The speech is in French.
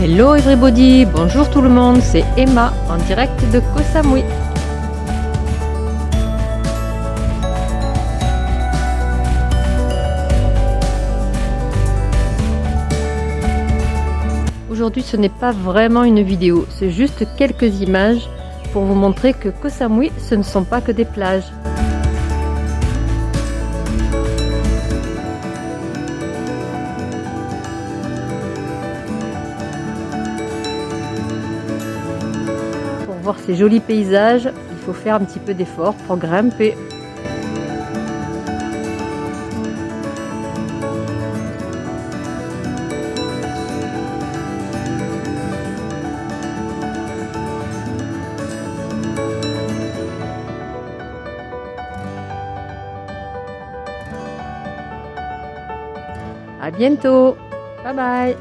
Hello everybody, bonjour tout le monde, c'est Emma en direct de Koh Samui. Aujourd'hui ce n'est pas vraiment une vidéo, c'est juste quelques images pour vous montrer que Koh Samui ce ne sont pas que des plages. Voir ces jolis paysages, il faut faire un petit peu d'effort pour grimper. À bientôt. Bye bye.